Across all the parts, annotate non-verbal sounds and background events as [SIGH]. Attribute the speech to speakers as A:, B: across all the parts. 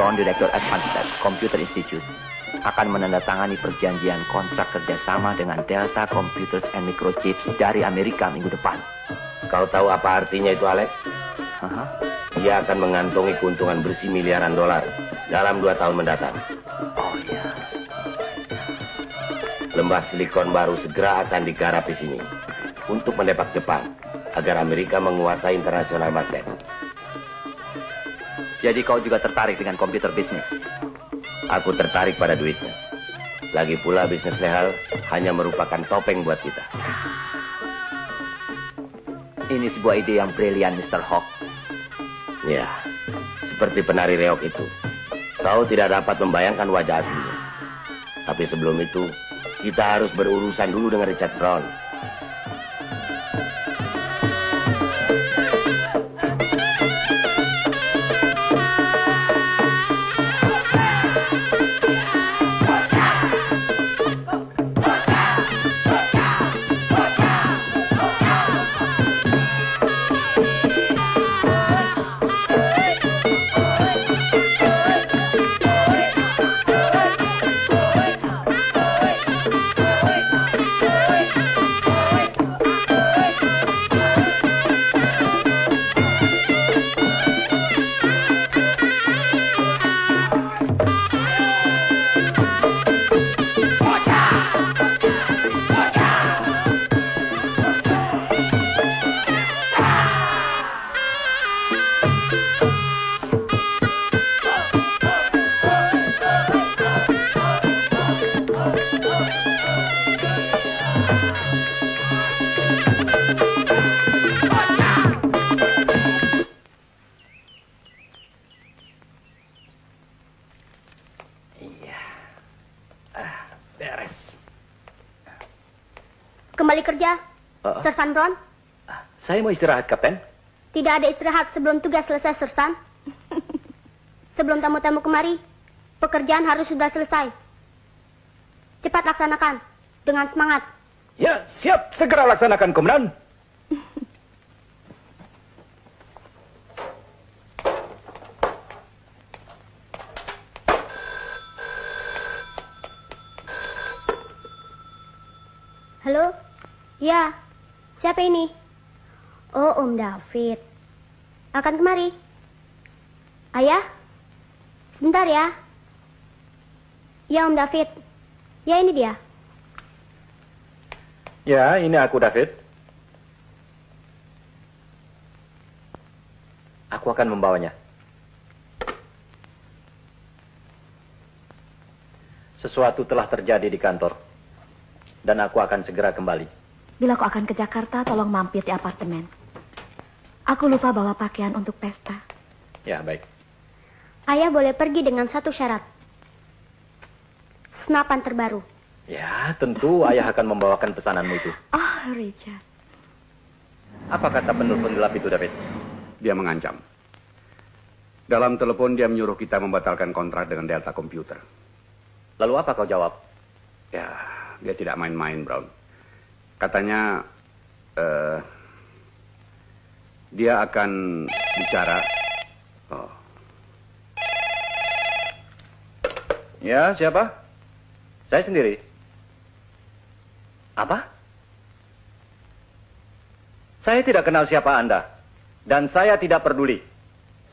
A: Brown, Direktur Advanced Computer Institute, akan menandatangani perjanjian kontrak kerjasama dengan Delta Computers and Microchips dari Amerika minggu depan.
B: Kau tahu apa artinya itu, Alex?
A: Aha.
B: Dia akan mengantongi keuntungan bersih miliaran dolar dalam dua tahun mendatang.
A: Oh iya.
B: Lembah silikon baru segera akan digarap di sini untuk mendepak Jepang agar Amerika menguasai internasional market.
A: Jadi kau juga tertarik dengan komputer bisnis?
B: Aku tertarik pada duitnya. Lagi pula bisnis legal hanya merupakan topeng buat kita.
A: Ini sebuah ide yang brilian, Mr. Hawk.
B: Ya, seperti penari reok itu. Kau tidak dapat membayangkan wajah aslinya. Tapi sebelum itu, kita harus berurusan dulu dengan Richard Brown.
A: Saya mau istirahat, Kapten.
C: Tidak ada istirahat sebelum tugas selesai, Sersan. [LAUGHS] sebelum tamu-tamu kemari, pekerjaan harus sudah selesai. Cepat laksanakan, dengan semangat.
A: Ya, siap. Segera laksanakan, Komandan.
C: Halo? Ya, siapa ini? Oh, Om David. Akan kemari. Ayah? Sebentar ya. Ya, Om David. Ya, ini dia.
A: Ya, ini aku, David. Aku akan membawanya. Sesuatu telah terjadi di kantor. Dan aku akan segera kembali.
D: Bila kau akan ke Jakarta, tolong mampir di apartemen. Aku lupa bawa pakaian untuk pesta.
A: Ya, baik.
C: Ayah boleh pergi dengan satu syarat. Senapan terbaru.
A: Ya, tentu ayah akan membawakan pesananmu itu.
D: Oh, Richard.
A: Apa kata penelpon gelap itu, David?
E: Dia mengancam. Dalam telepon dia menyuruh kita membatalkan kontrak dengan Delta Computer.
A: Lalu apa kau jawab?
E: Ya, dia tidak main-main, Brown. Katanya eh dia akan bicara. Oh,
A: Ya, siapa? Saya sendiri. Apa? Saya tidak kenal siapa Anda. Dan saya tidak peduli.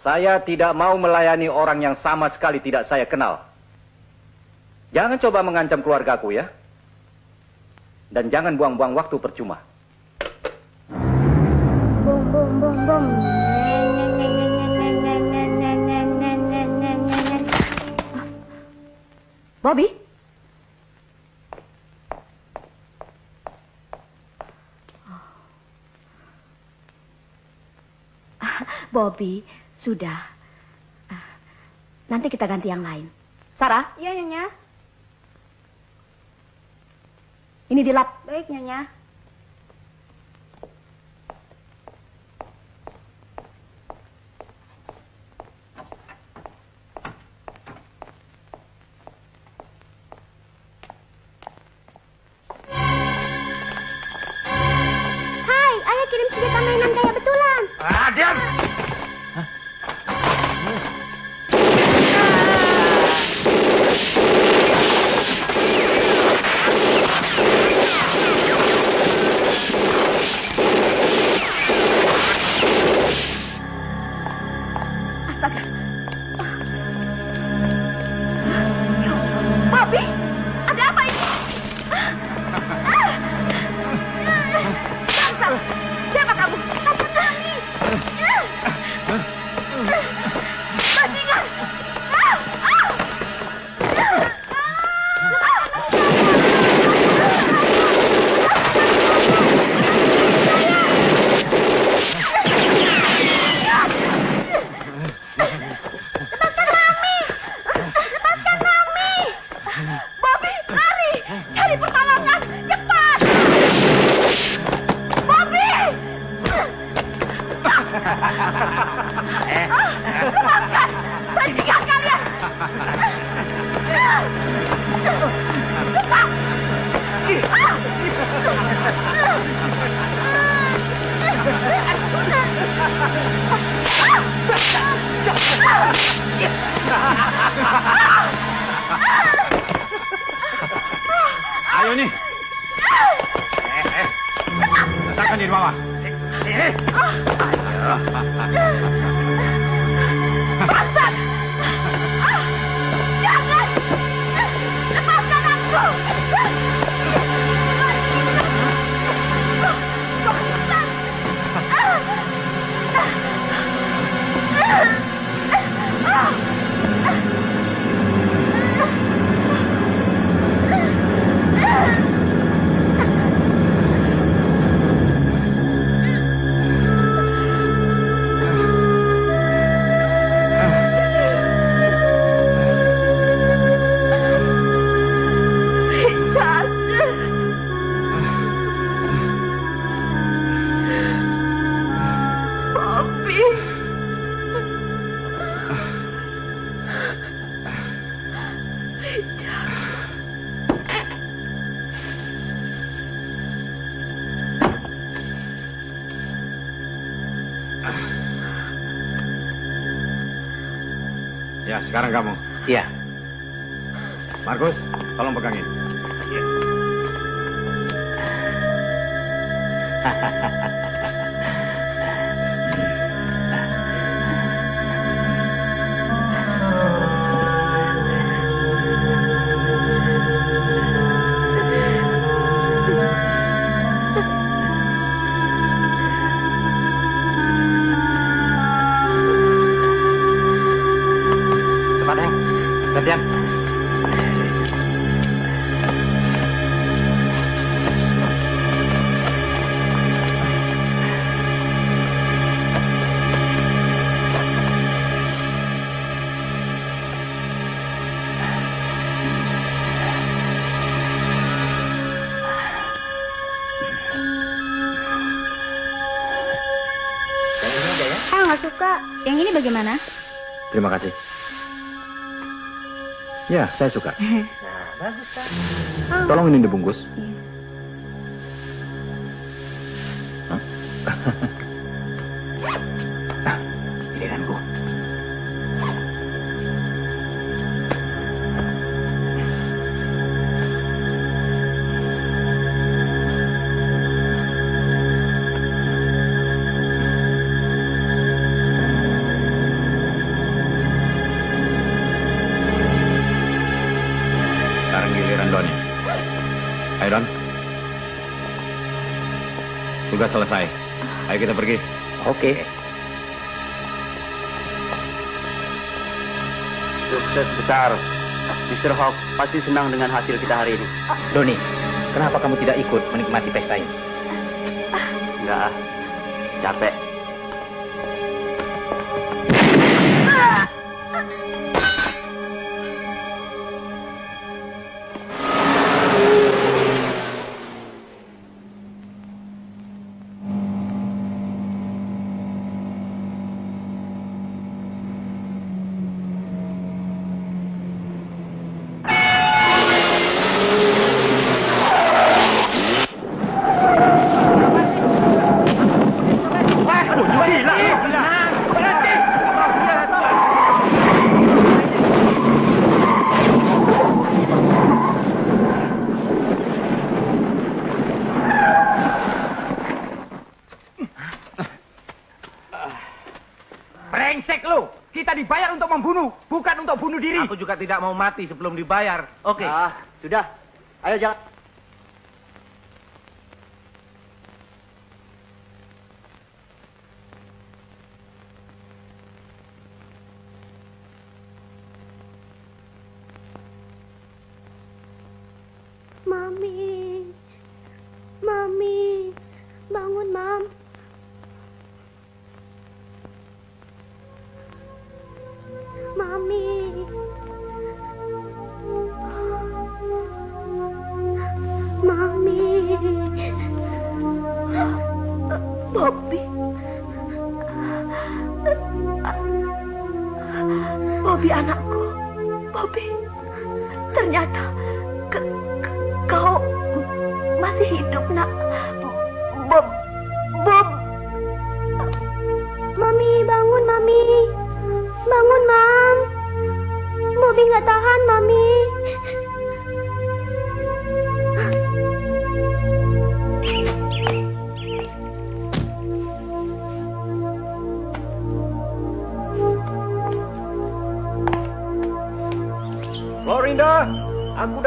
A: Saya tidak mau melayani orang yang sama sekali tidak saya kenal. Jangan coba mengancam keluargaku ya. Dan jangan buang-buang waktu percuma.
D: Bobby? Bobby, [LAUGHS] sudah. Ah, Nanti kita ganti yang lain. Sarah,
C: Iya, Nyonya.
D: ini di lap.
C: Baik, Nyonya.
F: Letakkan di bawah. Sini.
G: Terima kasih. Ya, saya suka. [LAUGHS] Tolong ini dibungkus.
F: Tugas selesai. Ayo kita pergi.
G: Oke.
H: Sukses besar. Mr. Hawk pasti senang dengan hasil kita hari ini.
G: Doni, kenapa kamu tidak ikut menikmati pesta ini?
H: Enggak. Capek. Tidak mau mati sebelum dibayar. Oke.
C: Ah, sudah. Ayo jangan.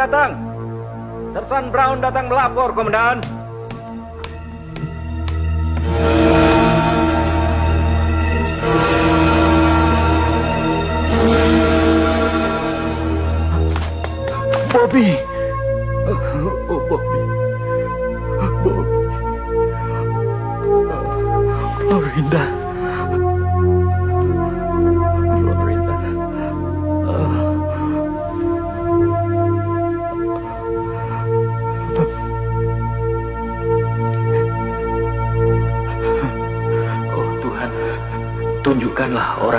A: Datang. Sersan Brown datang melapor, Komandan.
I: Bobby.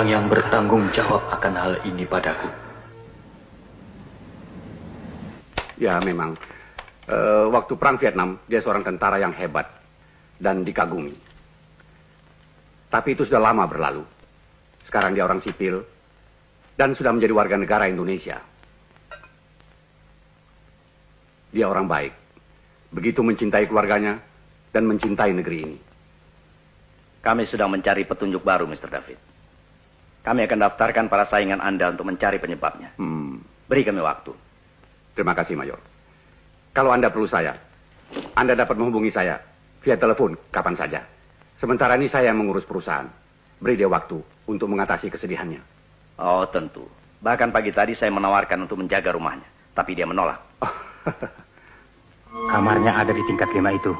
I: Orang yang bertanggung jawab akan hal ini padaku.
E: Ya memang. Eh, waktu perang Vietnam, dia seorang tentara yang hebat dan dikagumi. Tapi itu sudah lama berlalu. Sekarang dia orang sipil dan sudah menjadi warga negara Indonesia. Dia orang baik. Begitu mencintai keluarganya dan mencintai negeri ini.
A: Kami sedang mencari petunjuk baru, Mr. David. Kami akan daftarkan para saingan Anda untuk mencari penyebabnya.
E: Hmm,
A: Beri kami waktu.
E: terima kasih, Mayor. Kalau Anda perlu saya, Anda dapat menghubungi saya via telepon kapan saja. Sementara ini saya yang mengurus perusahaan. Beri dia waktu untuk mengatasi kesedihannya.
A: Oh, tentu. Bahkan pagi tadi saya menawarkan untuk menjaga rumahnya. Tapi dia menolak. [LAUGHS]
J: Kamarnya ada di tingkat lima itu.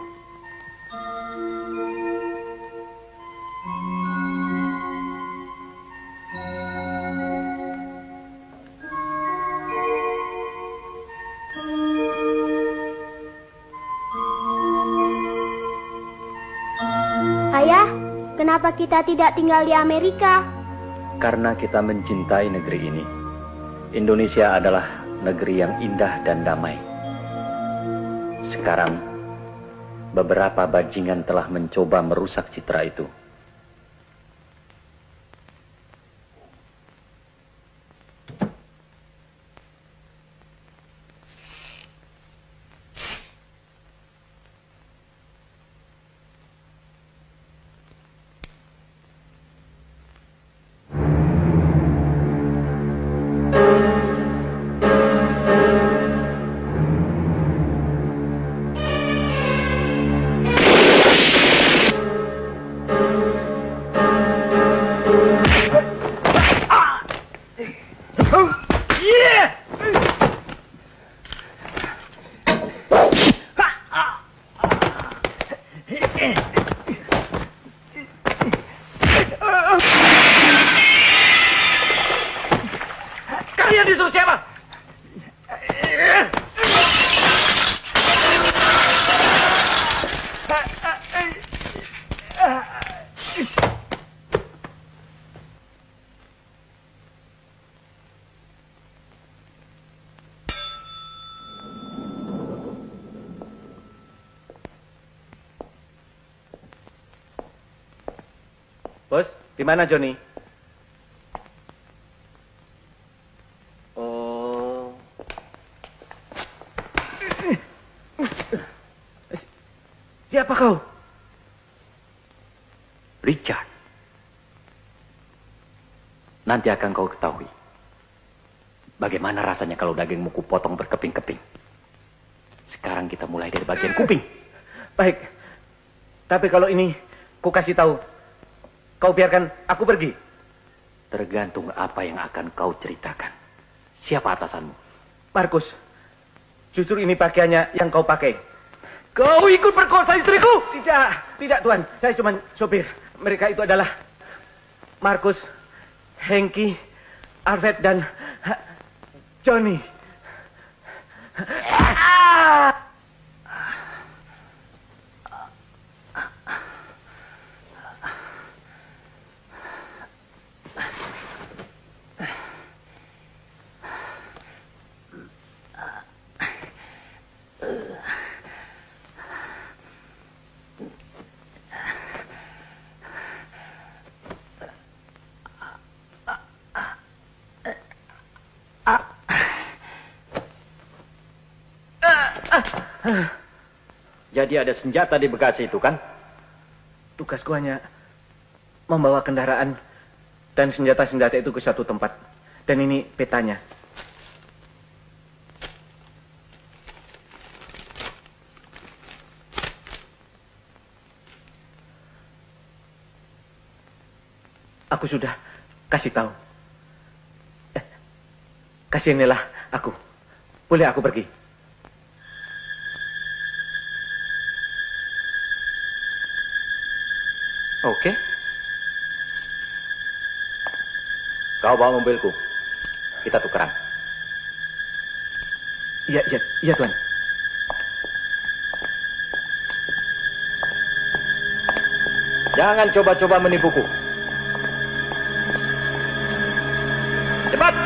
C: Kenapa kita tidak tinggal di Amerika?
A: Karena kita mencintai negeri ini. Indonesia adalah negeri yang indah dan damai. Sekarang, beberapa bajingan telah mencoba merusak citra itu. Di mana Johnny? Oh.
I: Siapa kau?
A: Richard. Nanti akan kau ketahui. Bagaimana rasanya kalau dagingmu kupotong berkeping-keping. Sekarang kita mulai dari bagian kuping.
I: Baik. Tapi kalau ini ku kasih tahu, kau biarkan aku pergi.
A: Tergantung apa yang akan kau ceritakan. Siapa atasanmu?
I: Markus, justru ini pakaiannya yang kau pakai. Kau ikut perkosa istriku? Tidak, tidak tuan. Saya cuma sopir. Mereka itu adalah Markus, Hengki, Arvet, dan Johnny. Ah! [SIGHS]
K: Jadi ada senjata di Bekasi itu kan?
I: Tugasku hanya membawa kendaraan dan senjata-senjata itu ke satu tempat. Dan ini petanya. Aku sudah kasih tahu. Eh, kasihanilah aku. Boleh aku pergi?
K: Oke. Kau bawa mobilku. Kita tukeran.
I: Iya, iya, iya Tuan.
K: Jangan coba-coba menipuku. Cepat!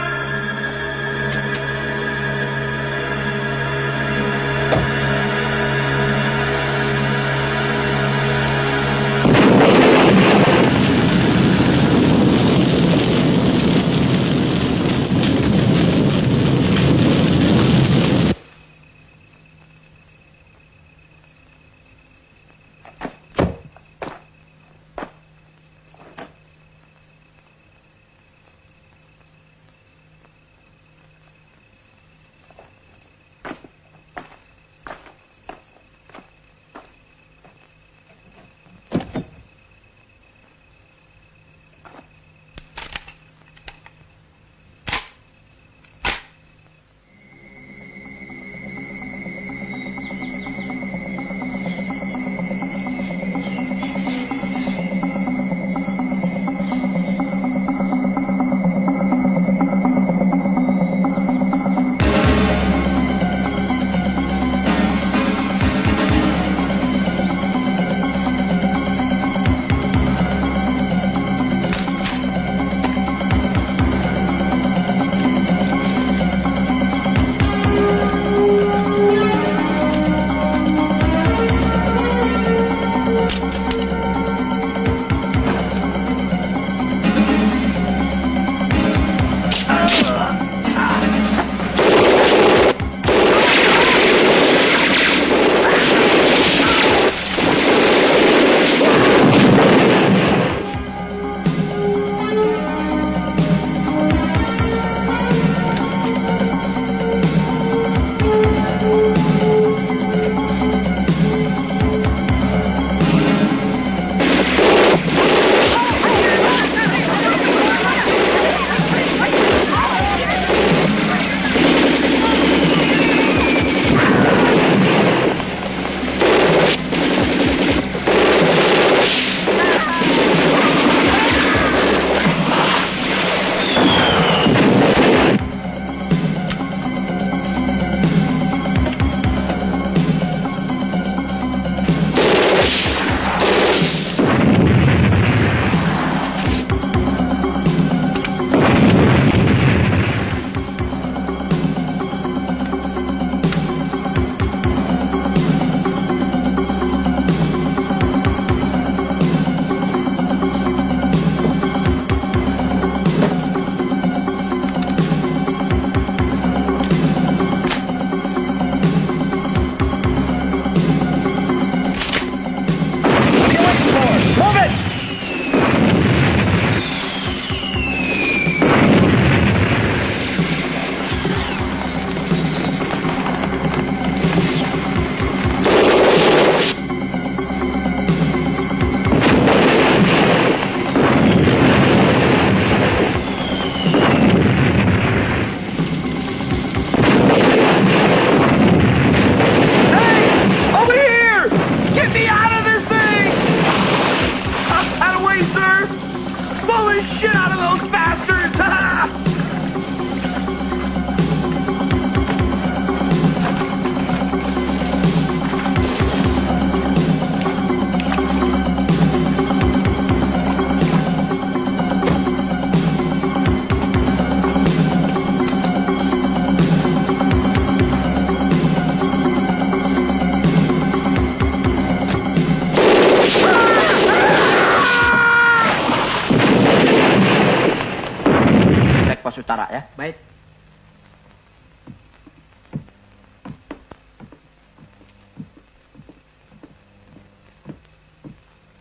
L: utara ya.
I: Baik.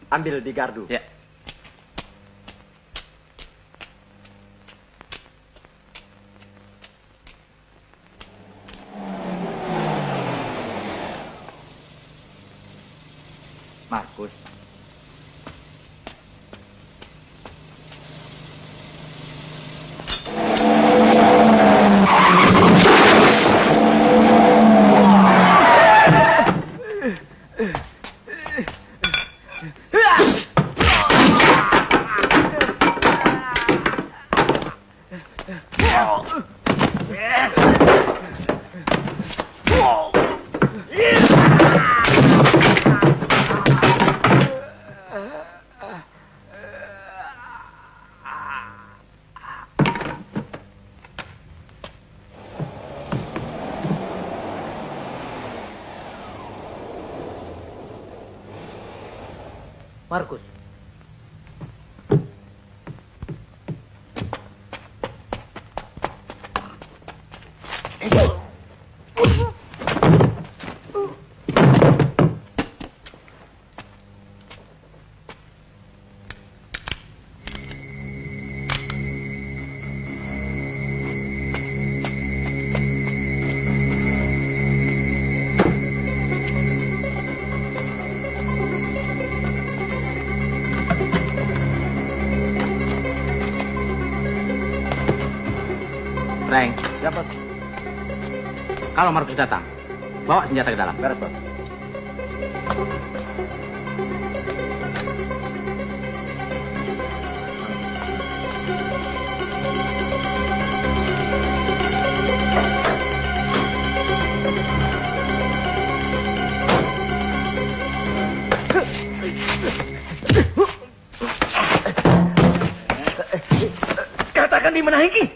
H: Ambil di gardu.
M: Ya.
H: Kalau Markus datang, bawa senjata ke dalam.
M: Beres, Bos. Katakan di mana Hengki?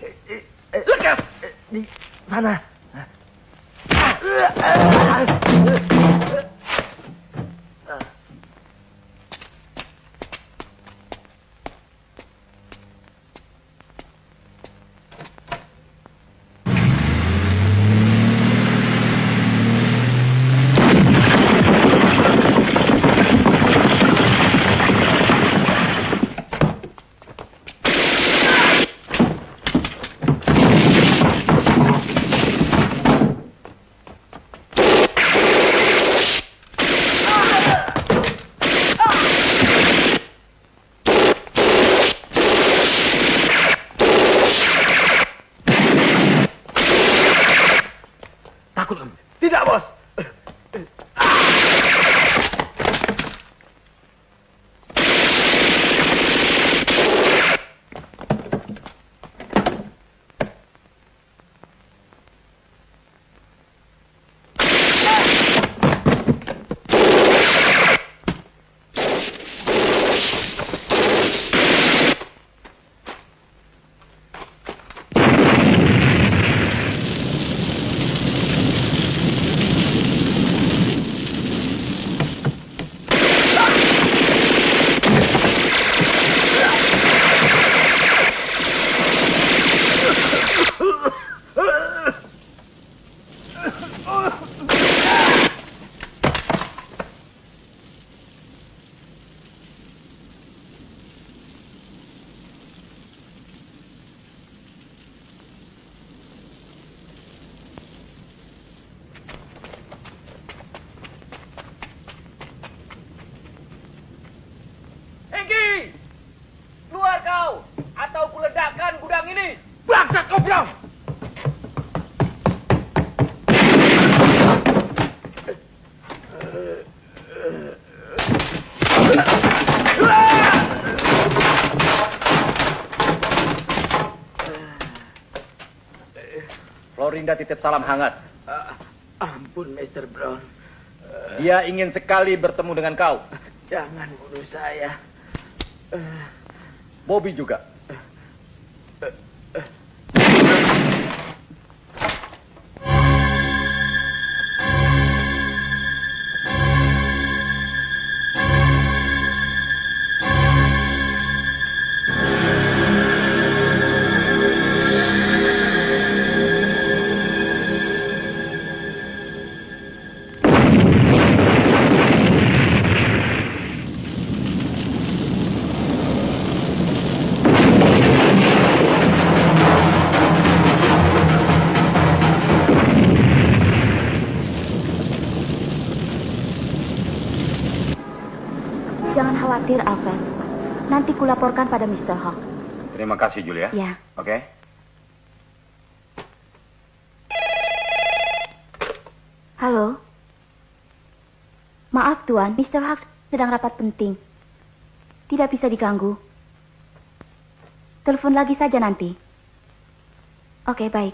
A: Florinda titip salam hangat.
M: Ampun, Mr. Brown.
A: Dia ingin sekali bertemu dengan kau.
M: Jangan bunuh saya.
A: Bobby juga.
D: Khawatir, Alfred. Nanti kulaporkan pada Mr. Hawk.
L: Terima kasih, Julia.
D: Ya.
L: Oke.
D: Halo. Maaf, Tuan. Mr. Hawk sedang rapat penting. Tidak bisa diganggu. Telepon lagi saja nanti. Oke, baik.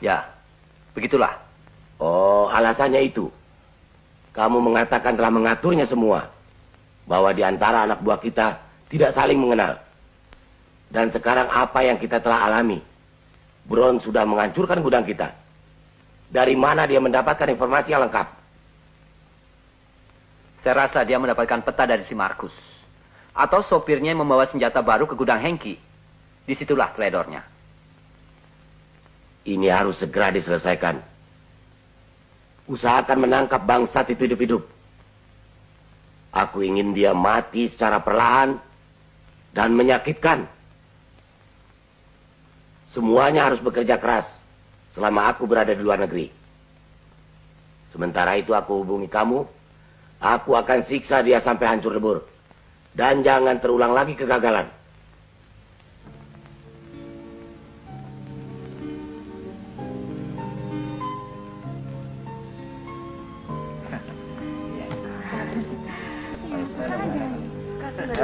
L: Ya, begitulah.
B: Oh, alasannya itu. Kamu mengatakan telah mengaturnya semua. Bahwa di antara anak buah kita tidak saling mengenal. Dan sekarang apa yang kita telah alami? Brown sudah menghancurkan gudang kita. Dari mana dia mendapatkan informasi yang lengkap?
L: Saya rasa dia mendapatkan peta dari si Markus. Atau sopirnya yang membawa senjata baru ke gudang Hengki. Di situlah teledornya.
B: Ini harus segera diselesaikan. Usahakan menangkap bangsat itu hidup-hidup. Aku ingin dia mati secara perlahan dan menyakitkan. Semuanya harus bekerja keras selama aku berada di luar negeri. Sementara itu aku hubungi kamu, aku akan siksa dia sampai hancur lebur. Dan jangan terulang lagi kegagalan.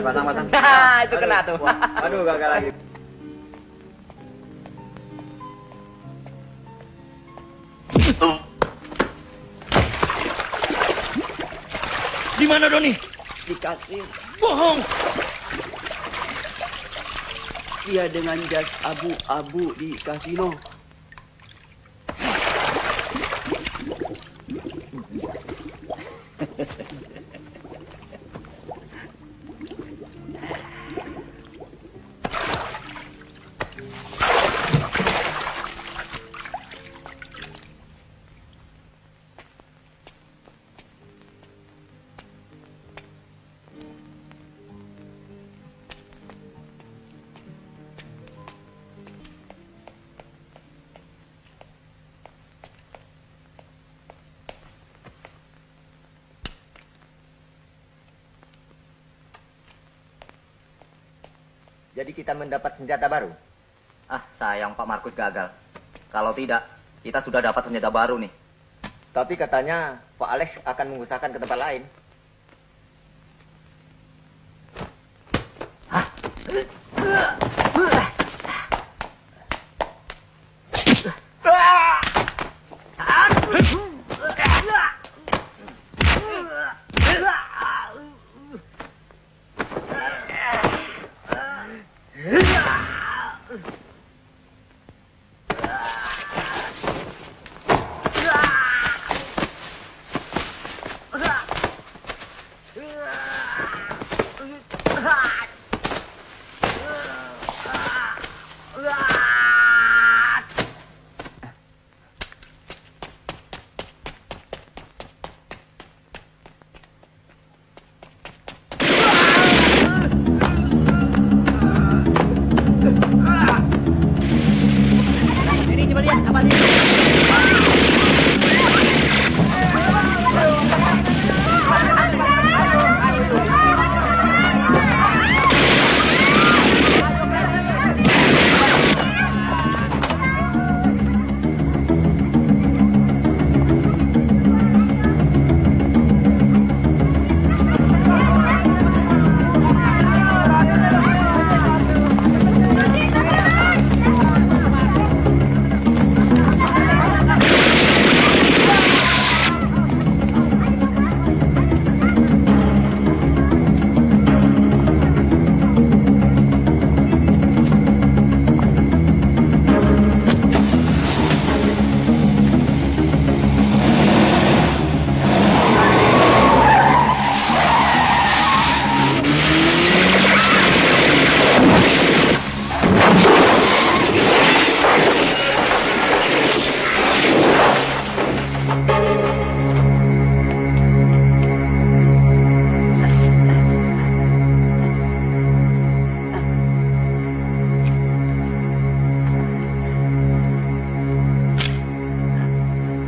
B: [LAUGHS]
L: itu kena tuh.
N: Aduh, gagal lagi.
O: Di mana Doni?
M: Di kasir.
O: Bohong.
M: Dia dengan jas abu-abu di kasino. [LAUGHS]
G: Jadi kita mendapat senjata baru.
L: Ah, sayang Pak Markus gagal. Kalau tidak, kita sudah dapat senjata baru nih.
G: Tapi katanya Pak Alex akan mengusahakan ke tempat lain.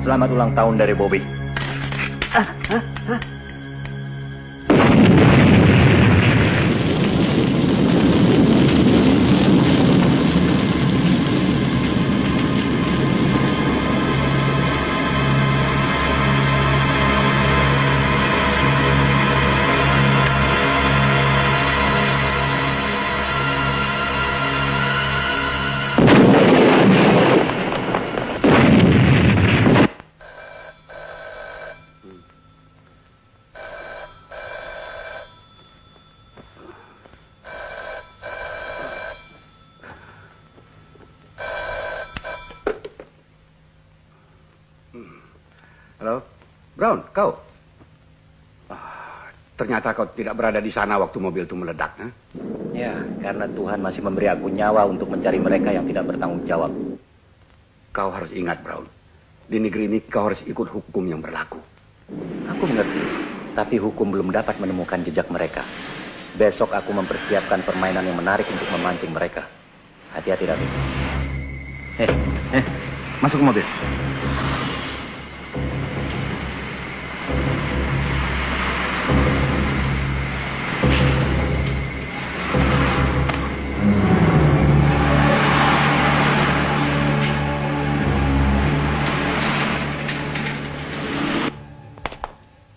L: Selamat ulang tahun dari Bobby.
E: Kau? Ah, ternyata kau tidak berada di sana waktu mobil itu meledak. Huh?
P: Ya, karena Tuhan masih memberi aku nyawa untuk mencari mereka yang tidak bertanggung jawab.
E: Kau harus ingat, Brown. Di negeri ini kau harus ikut hukum yang berlaku.
P: Aku mengerti, tapi hukum belum dapat menemukan jejak mereka. Besok aku mempersiapkan permainan yang menarik untuk memancing mereka. Hati-hati, David.
Q: Eh, eh, masuk ke mobil.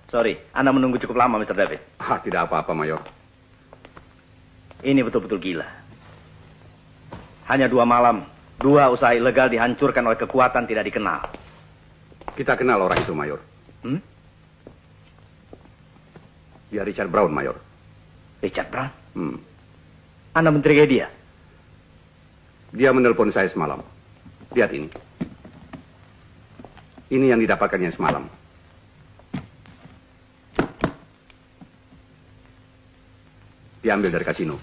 P: Sorry, Anda menunggu cukup lama, Mr. David.
E: Ah, tidak apa-apa, Mayor.
P: Ini betul-betul gila. Hanya dua malam, dua usaha ilegal dihancurkan oleh kekuatan tidak dikenal.
E: Kita kenal orang itu, Mayor.
P: Hmm?
E: Dia Richard Brown, Mayor.
P: Richard Brown?
E: Hmm.
P: Anda mencurigai dia?
E: Dia menelpon saya semalam. Lihat ini. Ini yang didapatkannya semalam. Diambil dari kasino.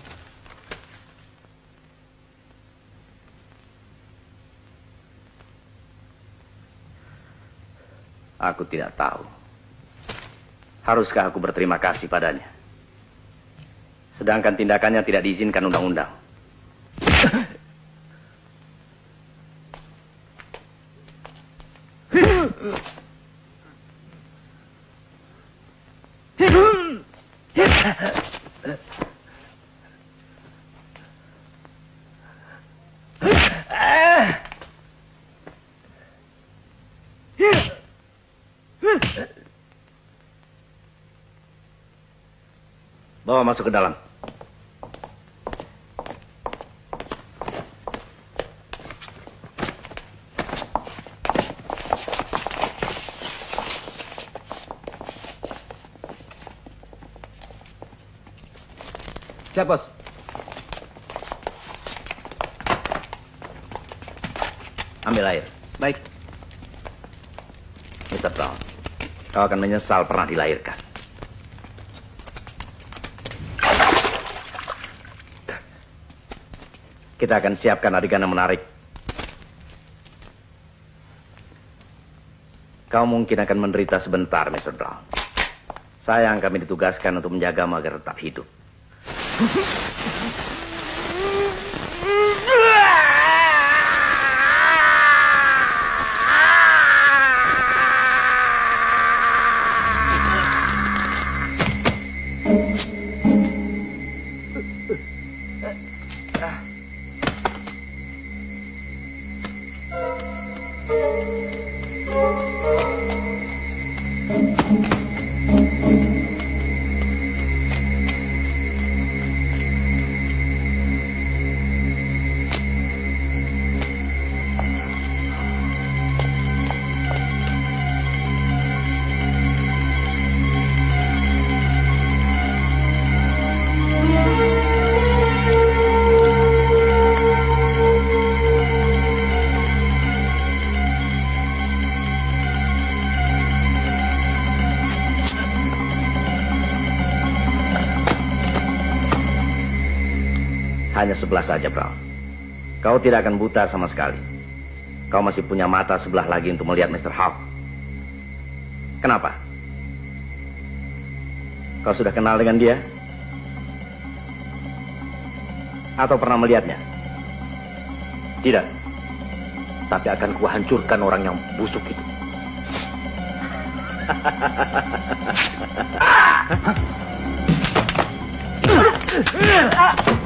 P: Aku tidak tahu. Haruskah aku berterima kasih padanya? Sedangkan tindakannya tidak diizinkan undang-undang. [COUGHS] Bawa masuk ke dalam.
R: Siap, Bos.
P: Ambil air.
R: Baik.
P: Mr. Brown, kau akan menyesal pernah dilahirkan. Kita akan siapkan adegan yang menarik. Kau mungkin akan menderita sebentar, Mr. Brown. Saya yang kami ditugaskan untuk menjagamu agar tetap hidup. sebelah saja, Brown. Kau tidak akan buta sama sekali. Kau masih punya mata sebelah lagi untuk melihat Mr. Hawk. Kenapa? Kau sudah kenal dengan dia? Atau pernah melihatnya? Tidak. Tapi akan kuhancurkan orang yang busuk itu. Ah! [LAUGHS]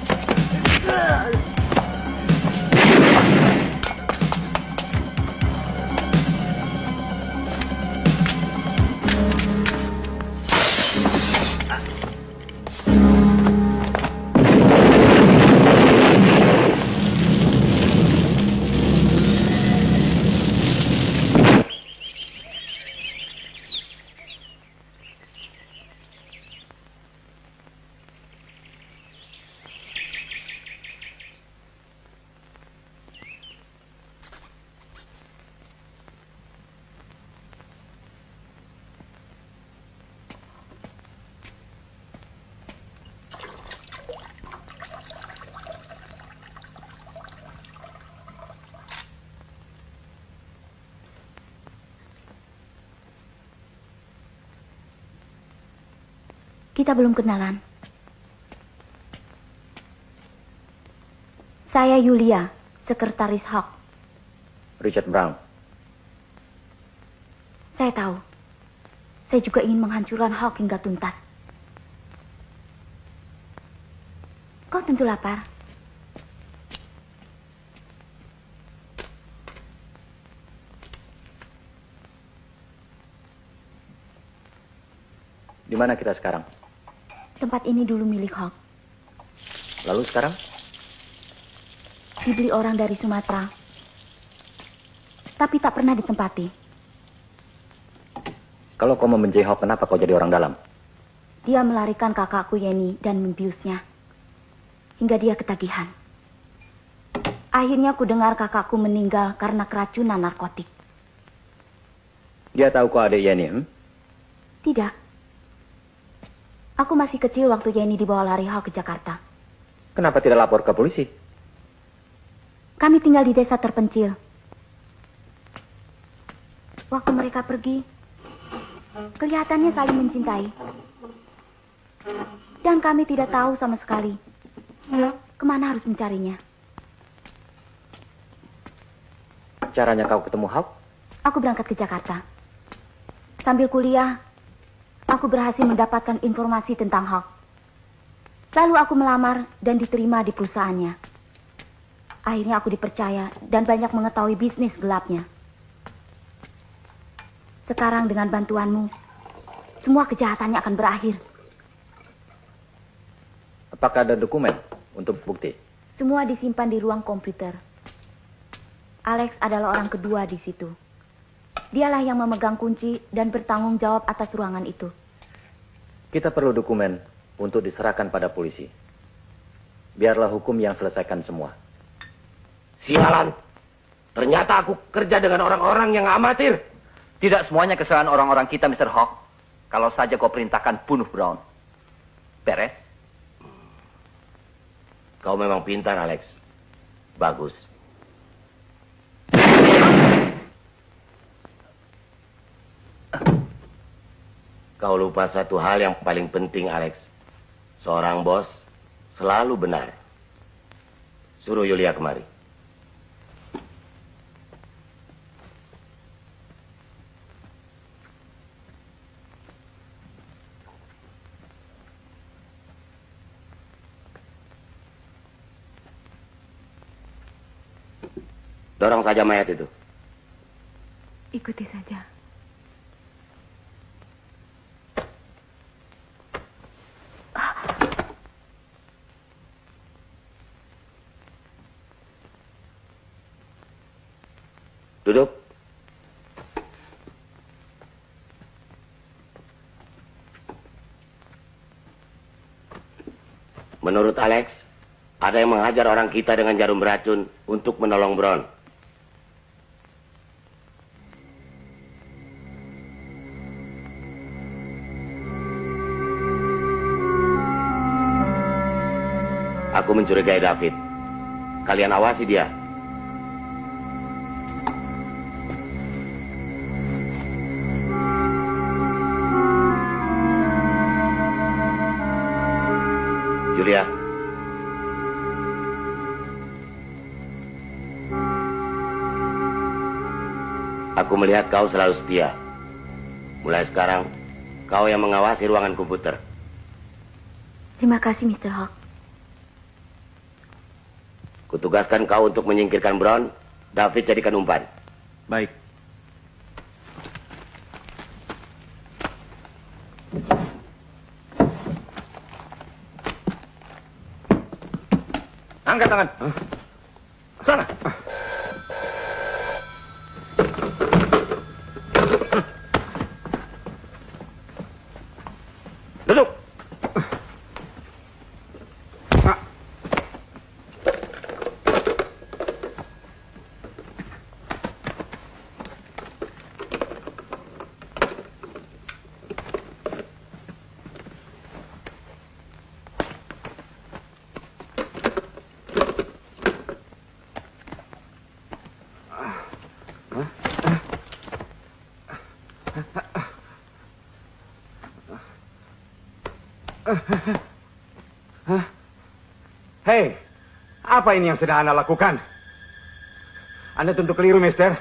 D: Kita belum kenalan. Saya Yulia, sekretaris Hawk.
A: Richard Brown.
D: Saya tahu. Saya juga ingin menghancurkan Hawk hingga tuntas. Kau tentu lapar.
A: Di mana kita sekarang?
D: Tempat ini dulu milik Hawk.
A: Lalu sekarang?
D: Dibeli orang dari Sumatera. Tapi tak pernah ditempati.
A: Kalau kau membenci Hawk, kenapa kau jadi orang dalam?
D: Dia melarikan kakakku Yeni dan membiusnya. Hingga dia ketagihan. Akhirnya ku dengar kakakku meninggal karena keracunan narkotik.
A: Dia tahu kau adik Yeni, hmm?
D: Tidak. Aku masih kecil waktu Yeni dibawa lari Hawk ke Jakarta.
A: Kenapa tidak lapor ke polisi?
D: Kami tinggal di desa terpencil. Waktu mereka pergi, kelihatannya saling mencintai. Dan kami tidak tahu sama sekali ke mana harus mencarinya.
A: Caranya kau ketemu Hawk?
D: Aku berangkat ke Jakarta. Sambil kuliah, aku berhasil mendapatkan informasi tentang Hawk. Lalu aku melamar dan diterima di perusahaannya. Akhirnya aku dipercaya dan banyak mengetahui bisnis gelapnya. Sekarang dengan bantuanmu, semua kejahatannya akan berakhir.
A: Apakah ada dokumen untuk bukti?
D: Semua disimpan di ruang komputer. Alex adalah orang kedua di situ. Dialah yang memegang kunci dan bertanggung jawab atas ruangan itu.
A: Kita perlu dokumen untuk diserahkan pada polisi. Biarlah hukum yang selesaikan semua.
B: Sialan. Ternyata aku kerja dengan orang-orang yang amatir.
L: Tidak semuanya kesalahan orang-orang kita, Mr. Hawk. Kalau saja kau perintahkan bunuh Brown. Beres?
B: Kau memang pintar, Alex. Bagus. Kau lupa satu hal yang paling penting, Alex. Seorang bos selalu benar. Suruh Yulia kemari. Dorong saja mayat itu.
D: Ikuti saja.
B: Duduk. Menurut Alex, ada yang menghajar orang kita dengan jarum beracun untuk menolong Brown. Aku mencurigai David. Kalian awasi dia. Julia. Aku melihat kau selalu setia. Mulai sekarang, kau yang mengawasi ruangan komputer.
D: Terima kasih, Mr. Hawk.
B: Kutugaskan kau untuk menyingkirkan Brown, David jadikan umpan.
I: Baik.
A: ang katangan. Sana!
S: Hei, apa ini yang sedang Anda lakukan? Anda tentu keliru, Mister.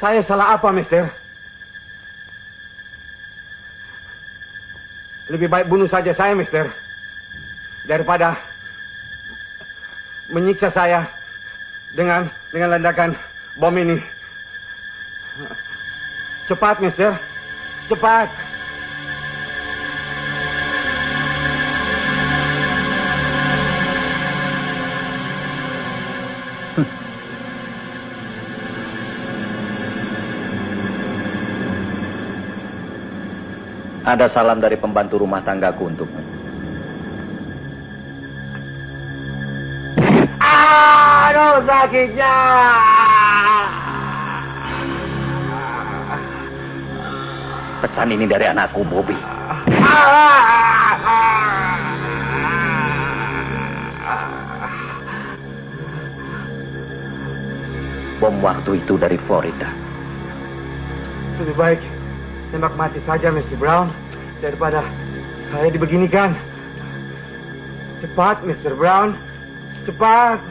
S: Saya salah apa, Mister? Lebih baik bunuh saja saya, Mister. Daripada menyiksa saya dengan dengan ledakan bom ini. Cepat, Mister. Cepat. [LAUGHS]
A: Ada salam dari pembantu rumah tanggaku untukmu.
S: Aduh, sakitnya.
A: Pesan ini dari anakku, Bobby. Bom waktu itu dari Florida.
S: Lebih baik tembak mati saja, Mr. Brown, daripada saya dibeginikan. Cepat, Mr. Brown. Cepat.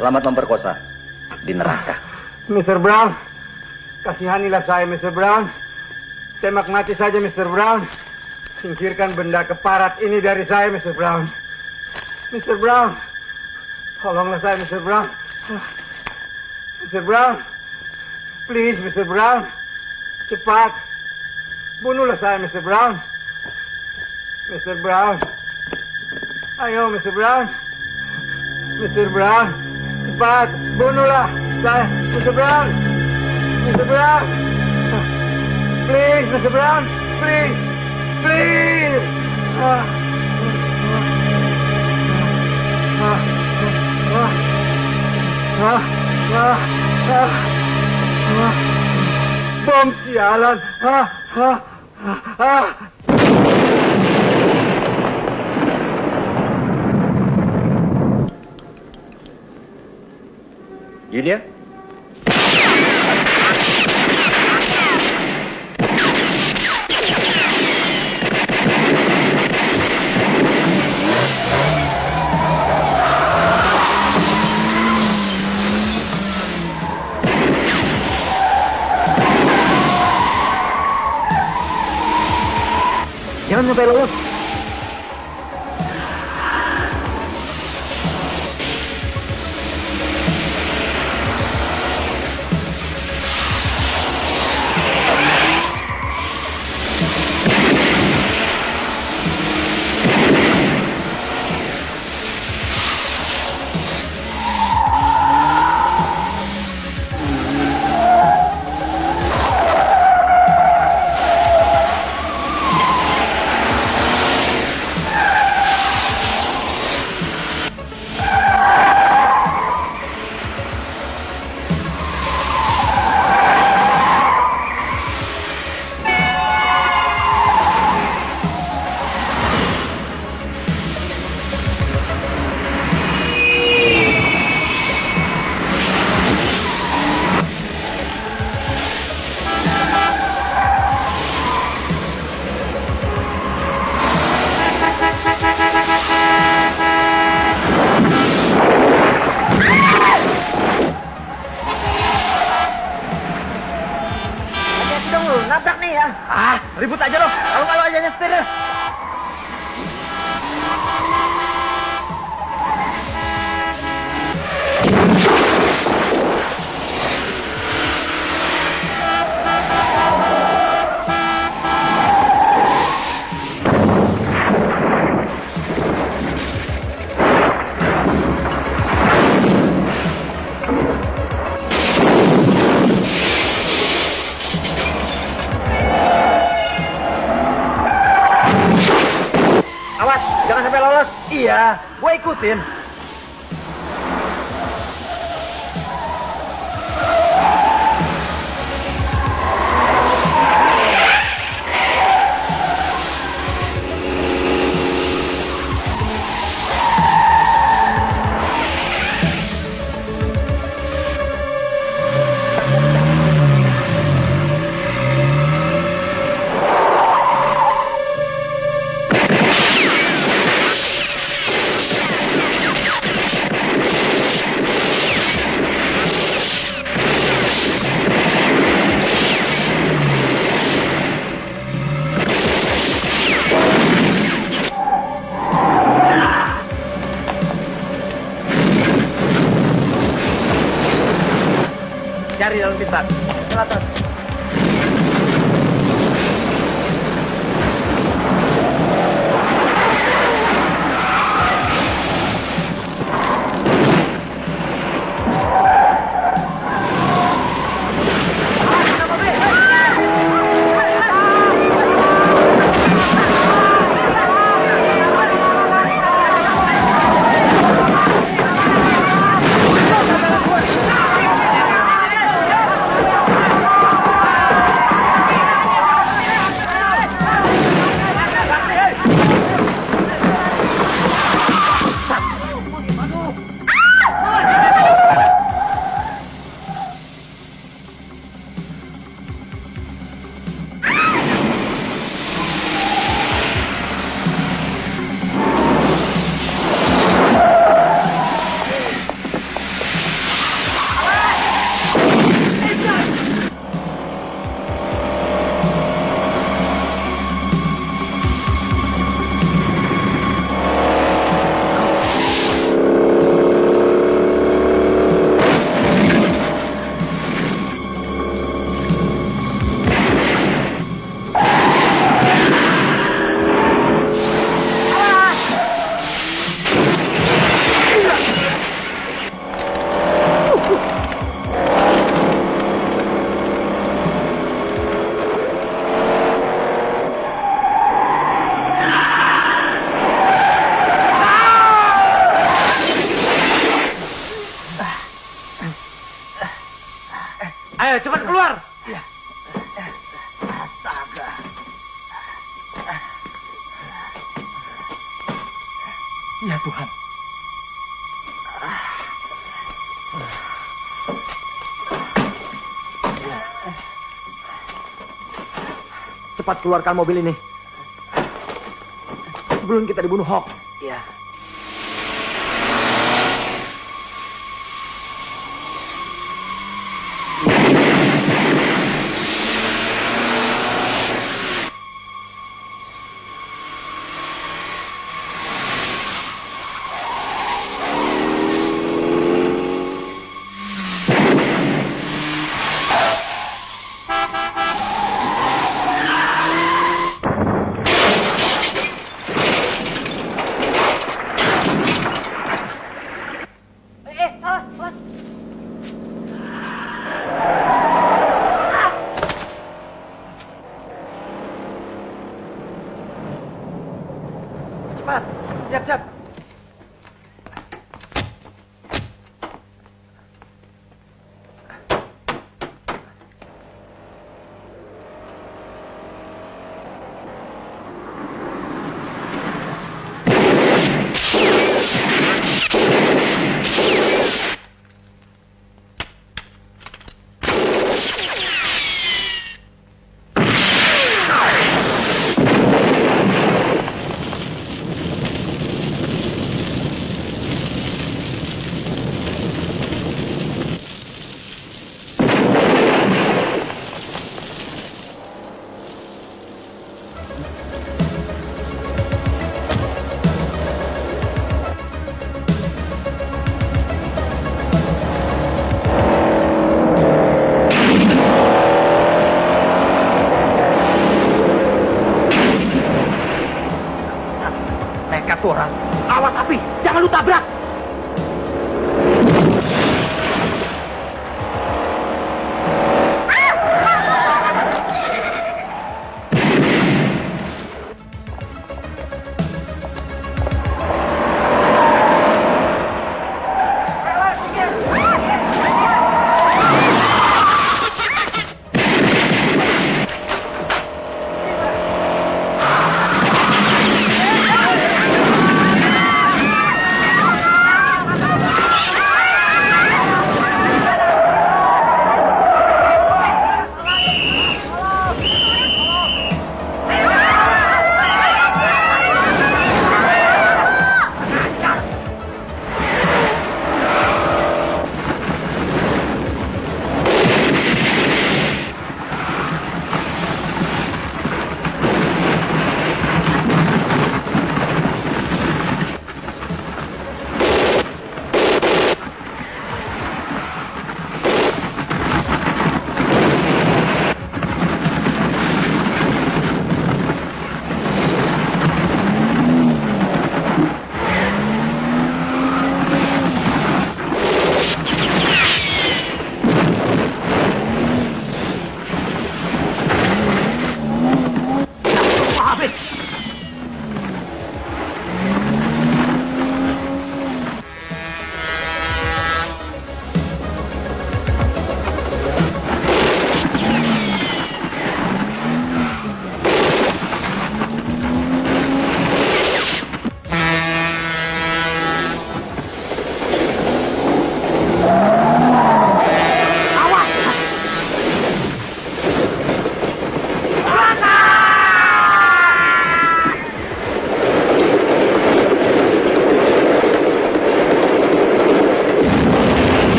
A: Selamat memperkosa di neraka.
S: Mr. Brown, kasihanilah saya, Mr. Brown. Tembak mati saja, Mr. Brown. Singkirkan benda keparat ini dari saya, Mr. Brown. Mr. Brown, tolonglah saya, Mr. Brown. Mr. Brown, please, Mr. Brown. Cepat. Bunuhlah saya, Mr. Brown. Mr. Brown. Ayo, Mr. Brown. Mr. Brown. Cepat. Bunuhlah Mr. Brown. Mr. Brown. Please, Mr. Brown. Please. Please. Bom sialan. Ah. Ah. Ah.
A: Julia?
G: Jangan sampai lolos.
I: escoteiro. Ikutin. Tuan Cepat keluarkan mobil ini. Sebelum kita dibunuh Hawk.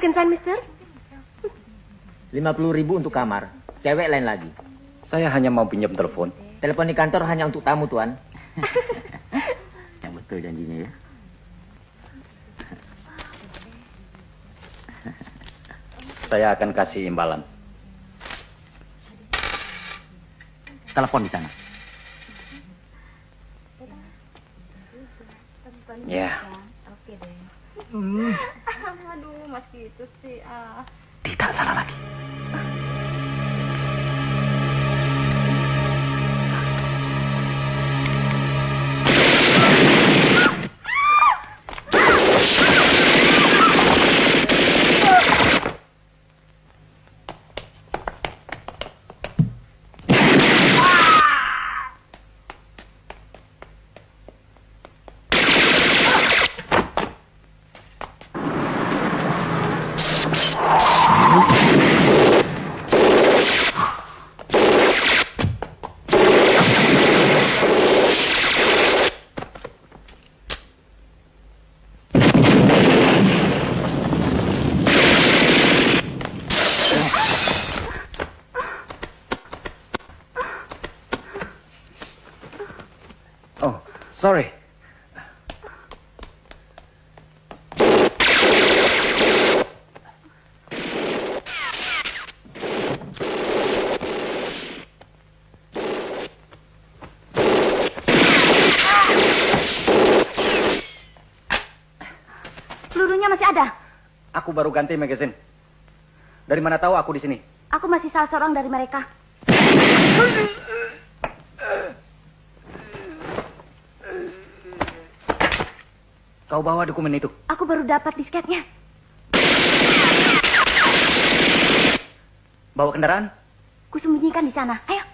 C: Mau berkencan, Mister?
G: 50 ribu untuk kamar. Cewek lain lagi.
A: Saya hanya mau pinjam telepon.
G: Telepon di kantor hanya untuk tamu, Tuan. [LAUGHS] Yang betul janjinya ya.
A: Saya akan kasih imbalan.
G: Telepon di sana.
A: Ya.
G: Hmm.
D: Aduh, Mas gitu sih. Ah.
G: Tidak salah lagi. [LAUGHS]
D: Pelurunya masih ada.
A: Aku baru ganti magazine. Dari mana tahu aku di sini?
D: Aku masih salah seorang dari mereka.
A: Kau bawa dokumen itu.
D: Aku baru dapat disketnya.
A: Bawa kendaraan?
D: Kusembunyikan di sana. Ayo.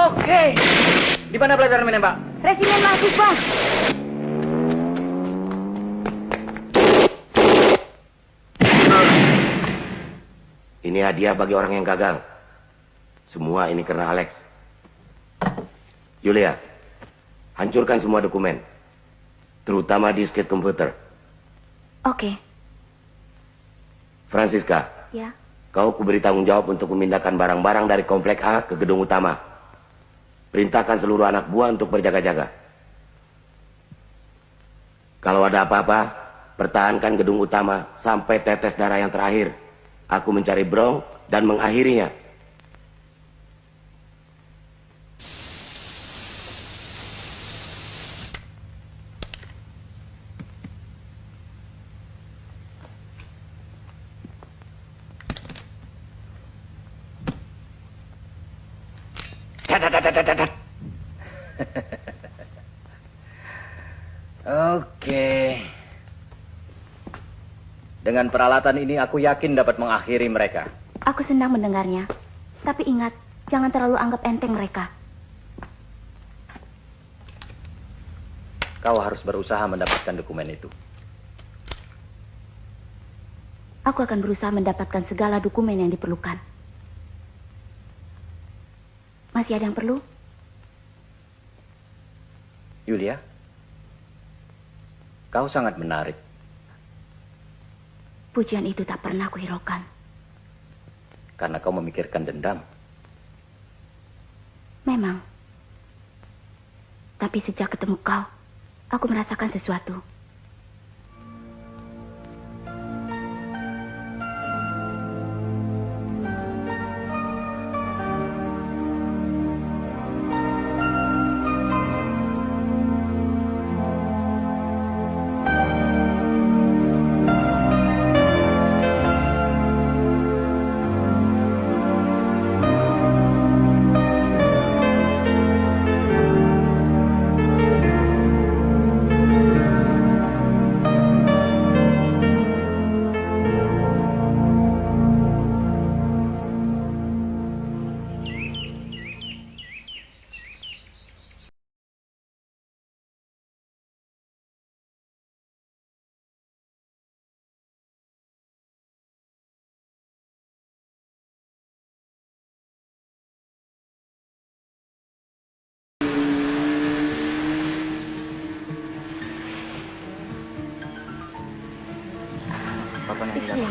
A: Oke. Di mana pelajaran menembak?
D: Resimen mahasiswa.
B: Ini hadiah bagi orang yang gagal. Semua ini karena Alex. Julia, hancurkan semua dokumen. Terutama disket komputer.
D: Oke.
B: Francisca,
D: Ya.
B: kau kuberi tanggung jawab untuk memindahkan barang-barang dari komplek A ke gedung utama. Perintahkan seluruh anak buah untuk berjaga-jaga. Kalau ada apa-apa, pertahankan gedung utama sampai tetes darah yang terakhir. Aku mencari Brong dan mengakhirinya.
A: Oke. Peralatan ini aku yakin dapat mengakhiri mereka.
D: Aku senang mendengarnya. Tapi ingat, jangan terlalu anggap enteng mereka.
A: Kau harus berusaha mendapatkan dokumen itu.
D: Aku akan berusaha mendapatkan segala dokumen yang diperlukan. Masih ada yang perlu?
A: Yulia, kau sangat menarik.
D: Pujian itu tak pernah kuhiraukan.
A: Karena kau memikirkan dendam.
D: Memang. Tapi sejak ketemu kau, aku merasakan sesuatu.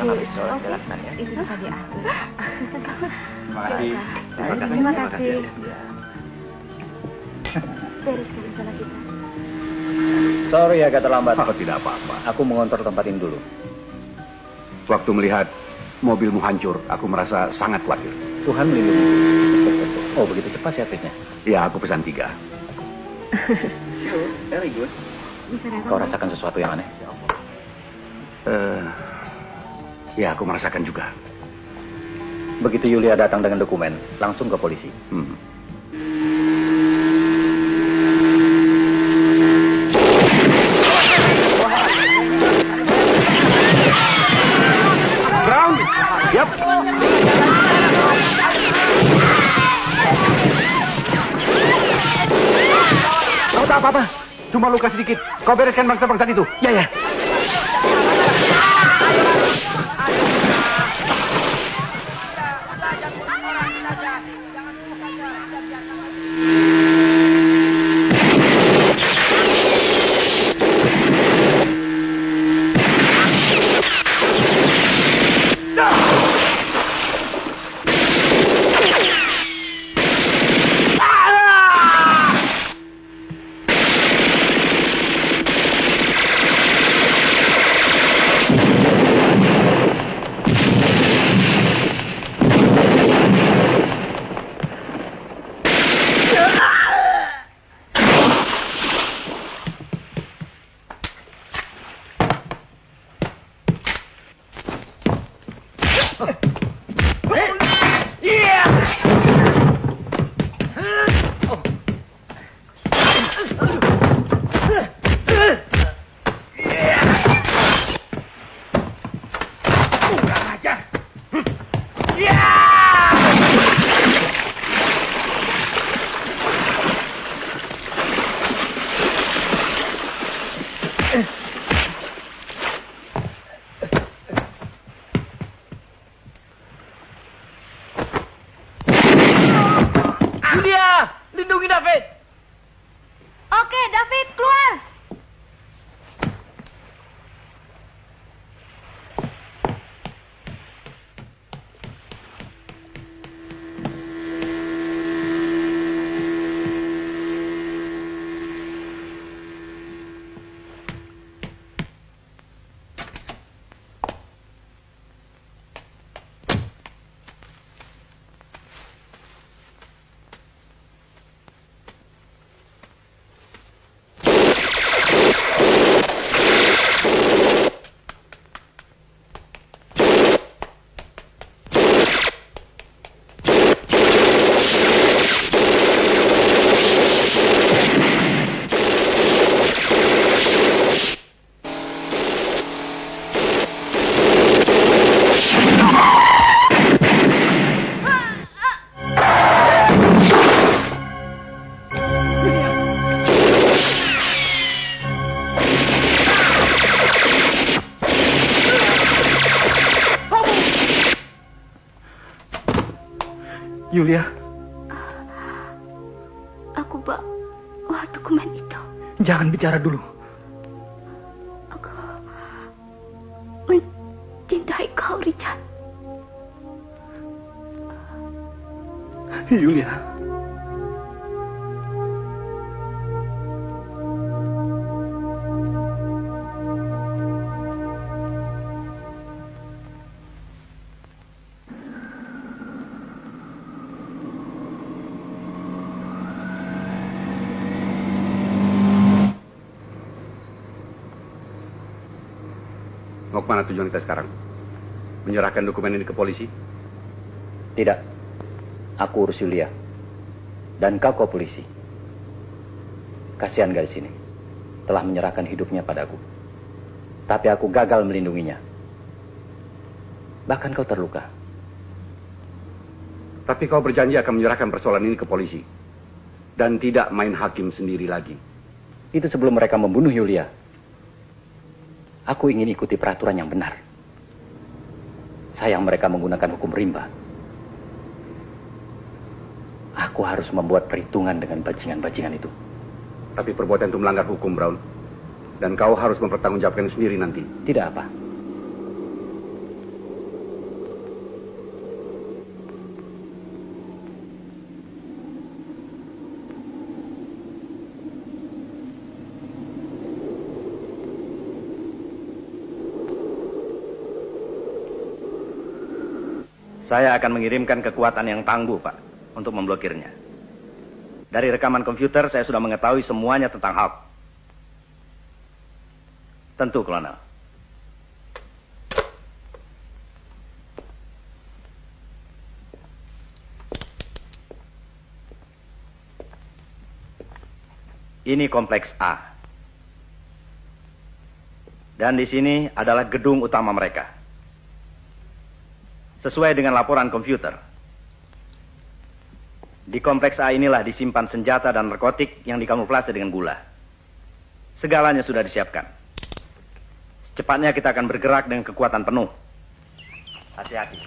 L: Habis sholat jalankan ya.
D: Itu bisa diatur.
E: Terima kasih.
D: Terima kasih. Terima kasih. Beres sekarang salah kita.
A: Sorry agak terlambat.
E: Oh, tidak apa-apa.
A: Aku mengontrol tempat ini dulu.
E: Waktu melihat mobilmu hancur, aku merasa sangat khawatir.
A: Tuhan melindungi. Oh, begitu cepat servisnya.
E: Ya, aku pesan tiga.
L: Very good.
D: Bisa.
A: Kau rasakan sesuatu yang aneh?
E: Eh, ya, aku merasakan juga.
A: Begitu Yulia datang dengan dokumen, langsung ke polisi.
E: Hmm. Ground. Yap. Kau tak apa-apa. Cuma luka sedikit. Kau bereskan bangsa-bangsa itu. Ya, ya.
A: Yulia,
D: Aku bawa dokumen itu.
A: jangan bicara dulu.
E: Ke mana tujuan kita sekarang? Menyerahkan dokumen ini ke polisi?
A: Tidak. Aku urus Yulia. Dan kau ke polisi. Kasihan gadis ini. Telah menyerahkan hidupnya padaku. Tapi aku gagal melindunginya. Bahkan kau terluka.
E: Tapi kau berjanji akan menyerahkan persoalan ini ke polisi. Dan tidak main hakim sendiri lagi.
A: Itu sebelum mereka membunuh Yulia. Aku ingin ikuti peraturan yang benar. Sayang mereka menggunakan hukum rimba. Aku harus membuat perhitungan dengan bajingan-bajingan itu.
E: Tapi perbuatan itu melanggar hukum, Brown. Dan kau harus mempertanggungjawabkan sendiri nanti.
A: Tidak apa. Saya akan mengirimkan kekuatan yang tangguh, Pak, untuk memblokirnya. Dari rekaman komputer, saya sudah mengetahui semuanya tentang Hulk. Tentu, Kolonel. Ini kompleks A. Dan di sini adalah gedung utama mereka. Sesuai dengan laporan komputer. Di kompleks A inilah disimpan senjata dan narkotik yang dikamuflase dengan gula. Segalanya sudah disiapkan. Secepatnya kita akan bergerak dengan kekuatan penuh.
L: Hati-hati.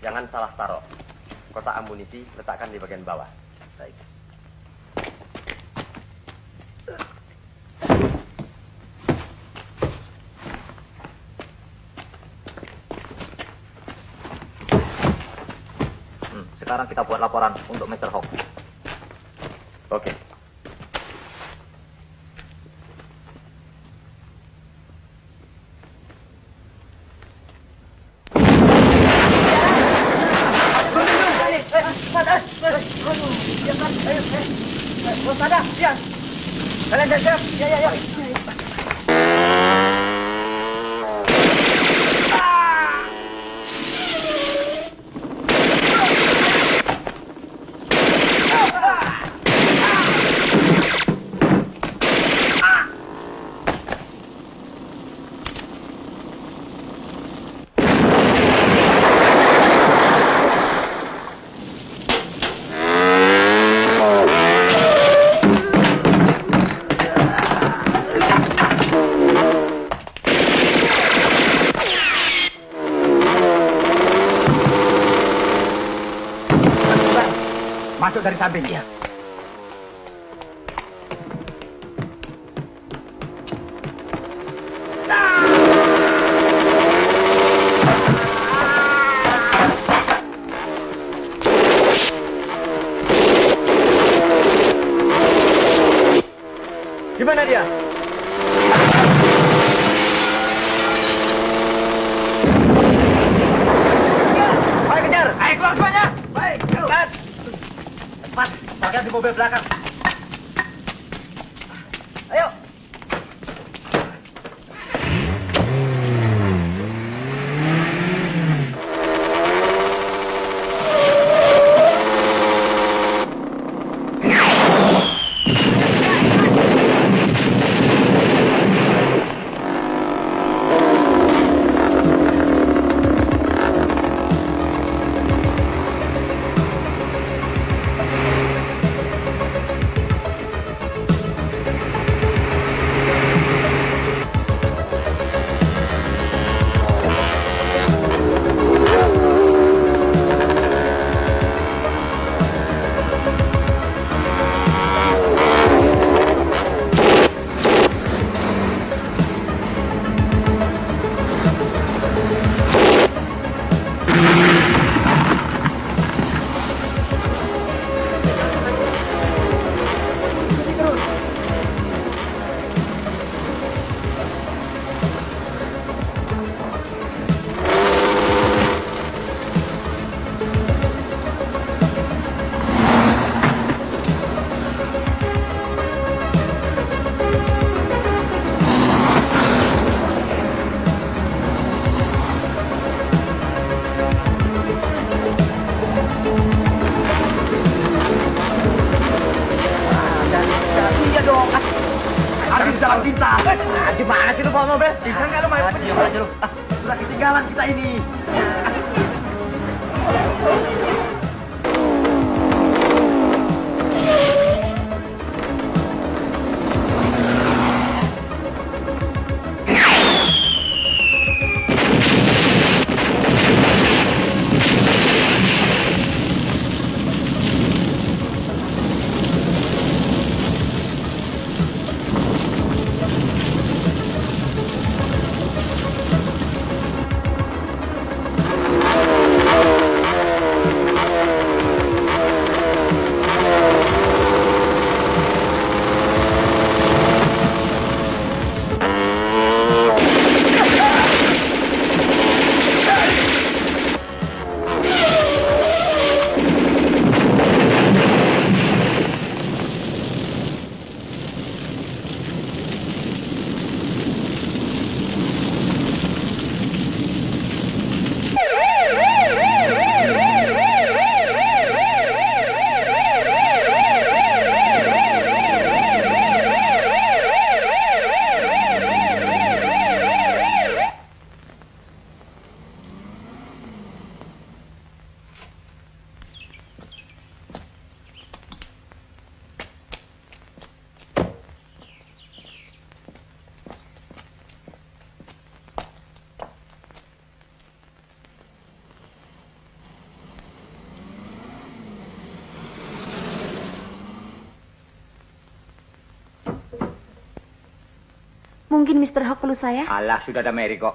L: Jangan salah taruh. Kotak amunisi letakkan di bagian bawah. Baik. Sekarang kita buat laporan untuk Mr. Hawk.
A: Oke.
G: Ya, ya, ya.
H: Masuk dari samping.
G: Bagian
T: saya?
G: Alah, sudah ada Mary kok.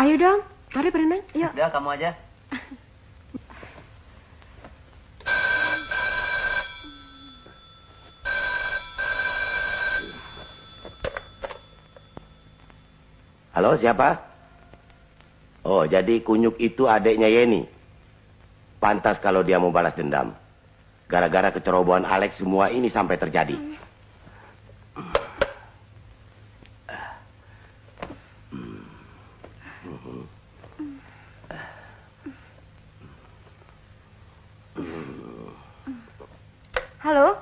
U: Ayo dong, mari berenang. Yuk.
F: Udah, kamu aja.
B: Halo, siapa? Oh, jadi Kunyuk itu adiknya Yeni. Pantas kalau dia mau balas dendam. Gara-gara kecerobohan Alex semua ini sampai terjadi.
U: Halo?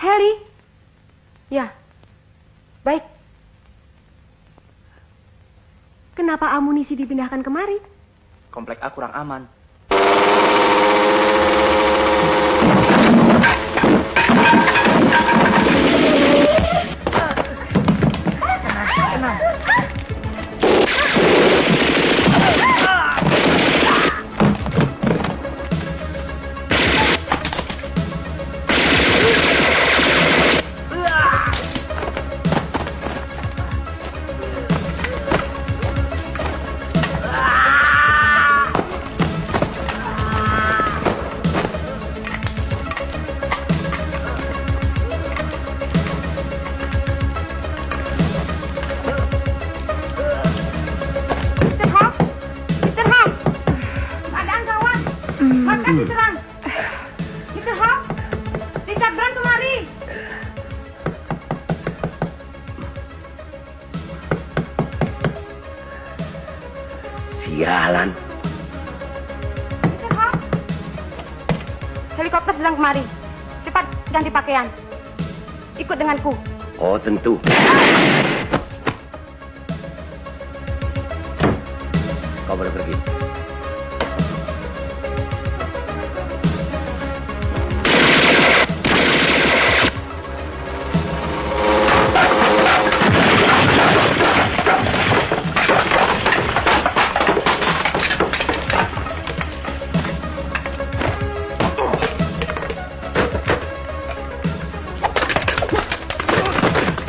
U: Heli? Ya. Baik. Kenapa amunisi dipindahkan kemari?
F: Komplek A kurang aman.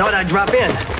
F: Thought I'd drop in.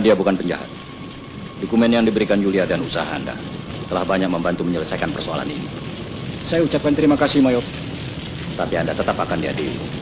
A: Dia bukan penjahat. Dokumen yang diberikan Yulia dan usaha Anda telah banyak membantu menyelesaikan persoalan ini. Saya ucapkan terima kasih, Mayop. Tapi Anda tetap akan diadili.